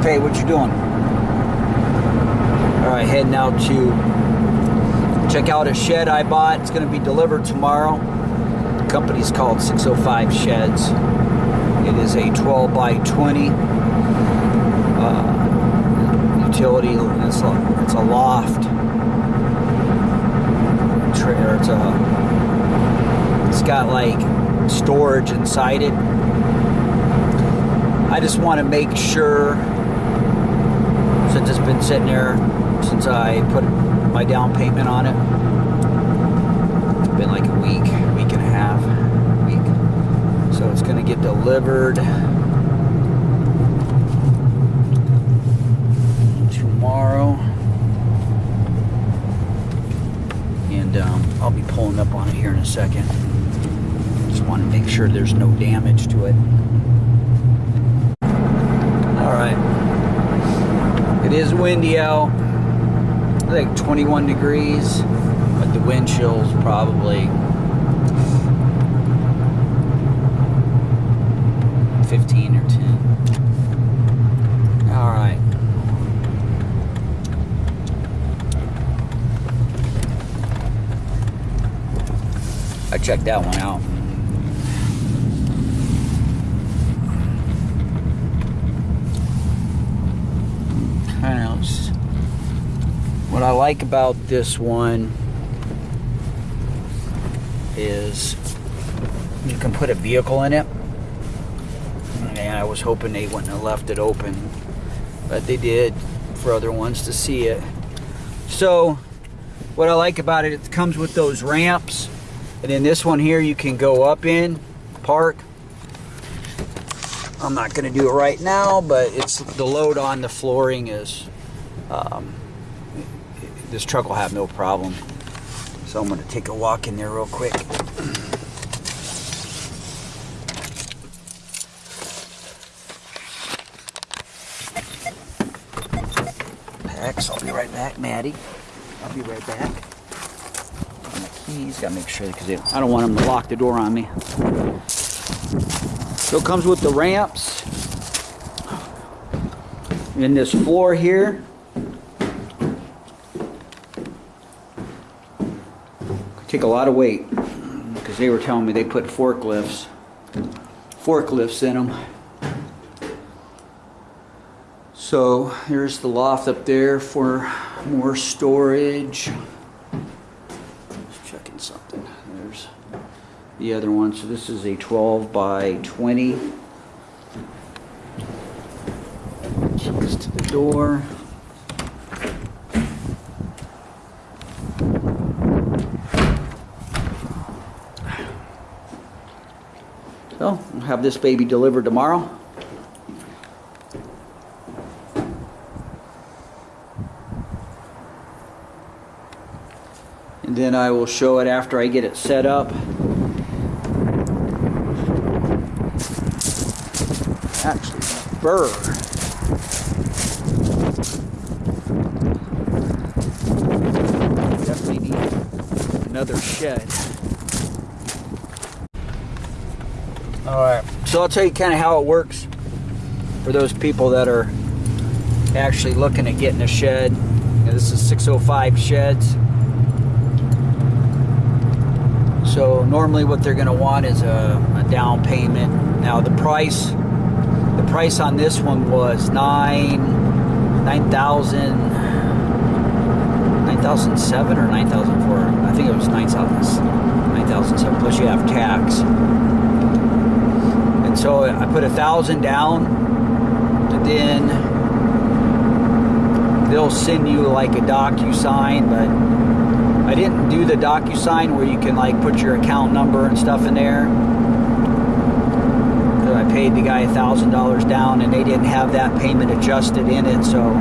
Junpei, what you doing? All right, heading out to check out a shed I bought. It's going to be delivered tomorrow. The company's called 605 Sheds. It is a 12 by 20 uh, utility. It's a, it's a loft. It's a. It's got like storage inside it. I just want to make sure, since it's been sitting there since I put my down payment on it. It's been like a week, week and a half, week. So it's going to get delivered tomorrow. And um, I'll be pulling up on it here in a second. Just want to make sure there's no damage to it. All right. It is windy out. Like 21 degrees, but the wind chill's probably 15 or 10. All right. I checked that one out. Of what I like about this one is you can put a vehicle in it. And I was hoping they wouldn't have left it open, but they did for other ones to see it. So, what I like about it, it comes with those ramps. And in this one here, you can go up in, park. I'm not going to do it right now, but it's the load on the flooring is um, this truck will have no problem. So I'm going to take a walk in there real quick. Packs. I'll be right back, Maddie. I'll be right back. My keys. Gotta make sure because I don't want them to lock the door on me. So it comes with the ramps. In this floor here, take a lot of weight because they were telling me they put forklifts forklifts in them so here's the loft up there for more storage just checking something there's the other one so this is a 12 by 20 keys to the door So, I'll have this baby delivered tomorrow. And then I will show it after I get it set up. Actually, burr. Definitely need another shed. All right. So I'll tell you kind of how it works for those people that are actually looking at getting a shed. Now, this is 605 sheds. So normally what they're going to want is a, a, down payment. Now the price, price on this one was nine, nine thousand, nine thousand seven or nine thousand four. I think it was nine thousand, nine thousand seven. Plus you have tax. And so I put a thousand down, and then they'll send you like a DocuSign, but I didn't do the DocuSign where you can like put your account number and stuff in there. Paid the guy a thousand dollars down, and they didn't have that payment adjusted in it. So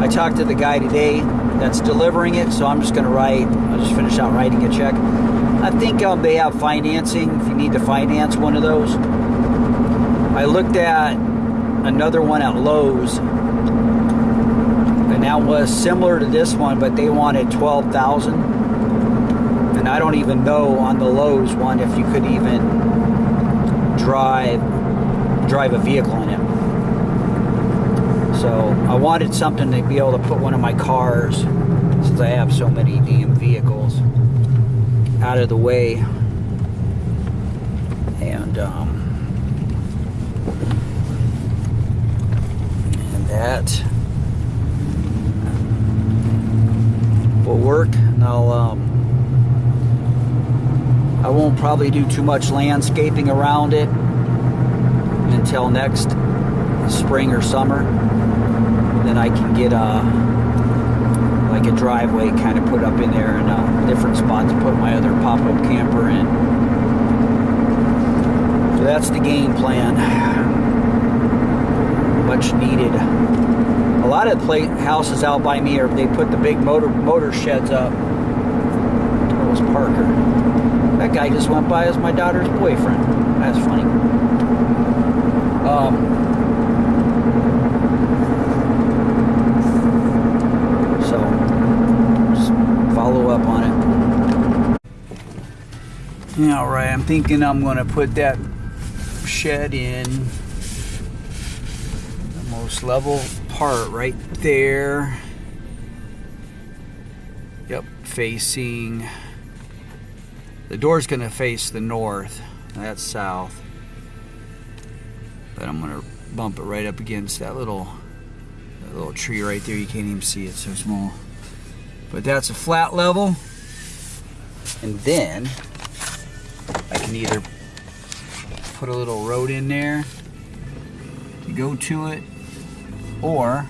I talked to the guy today that's delivering it. So I'm just going to write. I'll just finish out writing a check. I think they have financing if you need to finance one of those. I looked at another one at Lowe's, and that was similar to this one, but they wanted twelve thousand. And I don't even know on the Lowe's one if you could even drive drive a vehicle in it. So I wanted something to be able to put one of my cars, since I have so many damn vehicles, out of the way. And um, and that will work. And I'll um, I won't probably do too much landscaping around it until next spring or summer. Then I can get a like a driveway kind of put up in there and a different spot to put my other pop-up camper in. So that's the game plan. Much needed. A lot of play houses out by me are they put the big motor motor sheds up. That was Parker. That guy just went by as my daughter's boyfriend. That's funny. Um, so, just follow up on it. Yeah, all right. I'm thinking I'm to put that shed in the most level part right there. Yep, facing. The door's to face the north. That's south. But I'm to bump it right up against that little that little tree right there. You can't even see it, so small. But that's a flat level. And then can either put a little road in there to go to it, or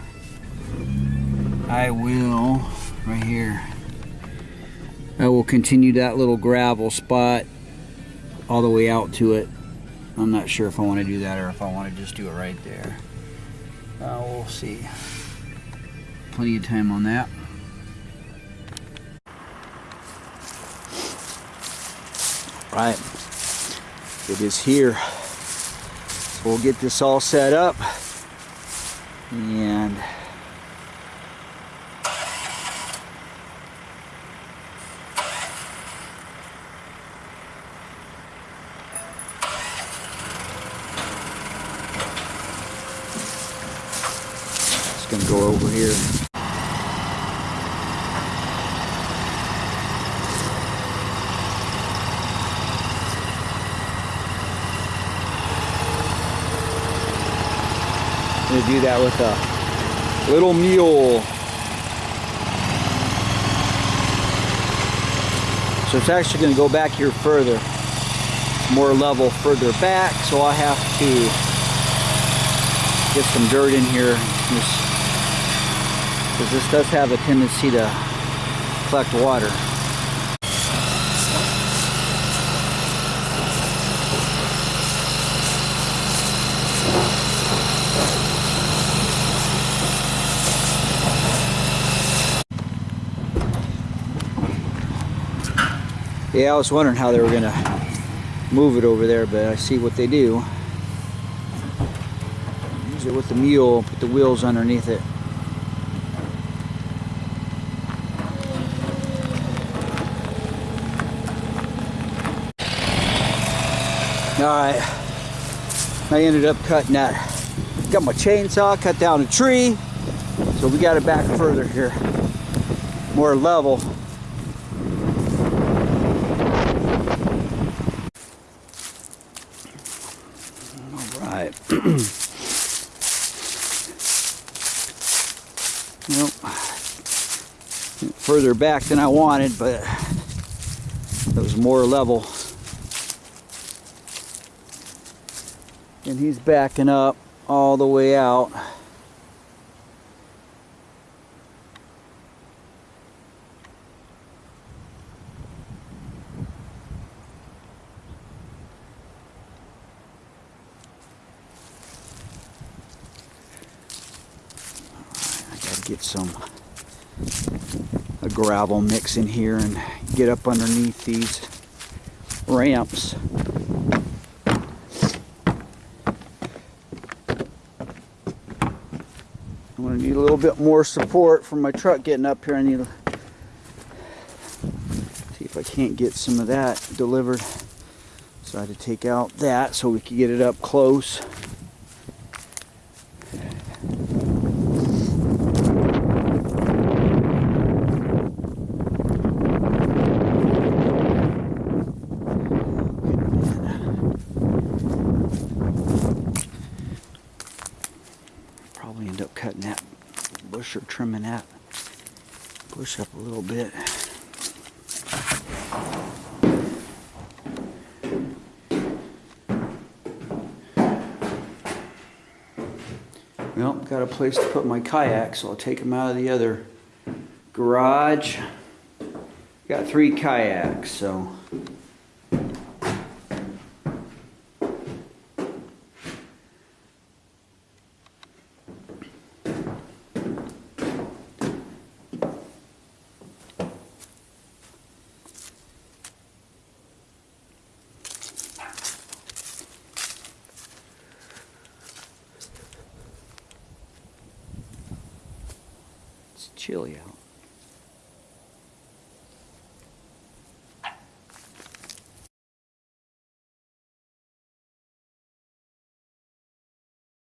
I will right here. I will continue that little gravel spot all the way out to it. I'm not sure if I want to do that or if I want to just do it right there. Uh, we'll see. Plenty of time on that. Right. It is here. So we'll get this all set up. And gonna go over here. Gonna do that with a little mule. So it's actually gonna go back here further, more level further back. So I have to get some dirt in here because this does have a tendency to collect water. Yeah, I was wondering how they were gonna move it over there, but I see what they do. Use it with the mule, put the wheels underneath it. Alright, I ended up cutting that. Got my chainsaw, cut down a tree, so we got it back further here. More level. Alright. Nope. Further back than I wanted, but it was more level. And he's backing up all the way out. Some a gravel mix in here and get up underneath these ramps. I'm gonna need a little bit more support for my truck getting up here. I need to see if I can't get some of that delivered. So I had to take out that so we could get it up close. Probably end up cutting that bush or trimming that bush up a little bit. Well, got a place to put my kayak, so I'll take them out of the other garage. Got three kayaks, so. It's chilly out.